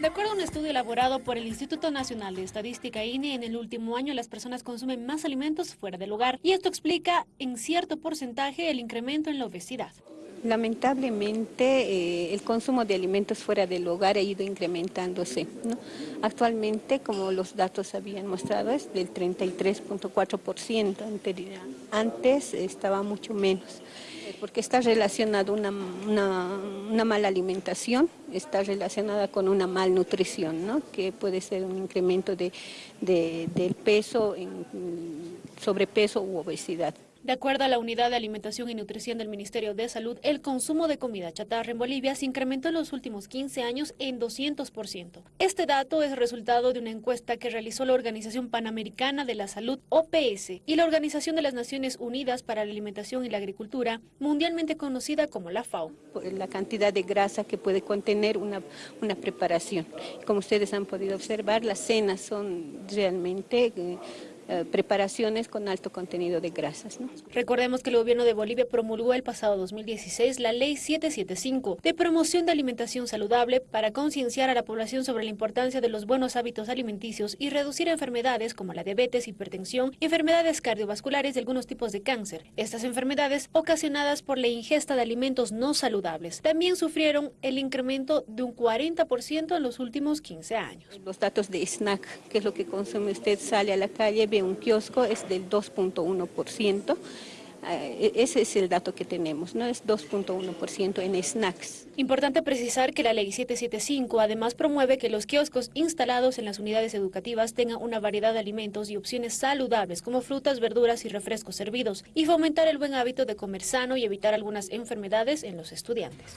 De acuerdo a un estudio elaborado por el Instituto Nacional de Estadística INE, en el último año las personas consumen más alimentos fuera del hogar y esto explica en cierto porcentaje el incremento en la obesidad. Lamentablemente eh, el consumo de alimentos fuera del hogar ha ido incrementándose. Actualmente, como los datos habían mostrado, es del 33.4%, antes estaba mucho menos porque está relacionado una, una, mala alimentación, está relacionada con una malnutrición, ¿no? que puede ser un incremento de, del peso, en sobrepeso u obesidad. De acuerdo a la Unidad de Alimentación y Nutrición del Ministerio de Salud, el consumo de comida chatarra en Bolivia se incrementó en los últimos 15 años en 200%. Este dato es resultado de una encuesta que realizó la Organización Panamericana de la Salud, OPS, y la Organización de las Naciones Unidas para la Alimentación y la Agricultura, mundialmente conocida como la FAO. La cantidad de grasa que puede contener una, una preparación. Como ustedes han podido observar, las cenas son realmente... Eh, eh, preparaciones con alto contenido de grasas. Recordemos que el gobierno de Bolivia promulgó el pasado 2016 la Ley 775 de promoción de alimentación saludable para concienciar a la población sobre la importancia de los buenos hábitos alimenticios y reducir enfermedades como la diabetes, hipertensión y enfermedades cardiovasculares de algunos tipos de cáncer. Estas enfermedades ocasionadas por la ingesta de alimentos no saludables también sufrieron el incremento de un 40% en los últimos 15 años. Los datos de snack, que es lo que consume usted, sale a la calle, un kiosco es del 2.1%. Eh, ese es el dato que tenemos, ¿no? Es 2.1% en snacks. Importante precisar que la Ley 775 además promueve que los kioscos instalados en las unidades educativas tengan una variedad de alimentos y opciones saludables como frutas, verduras y refrescos servidos y fomentar el buen hábito de comer sano y evitar algunas enfermedades en los estudiantes.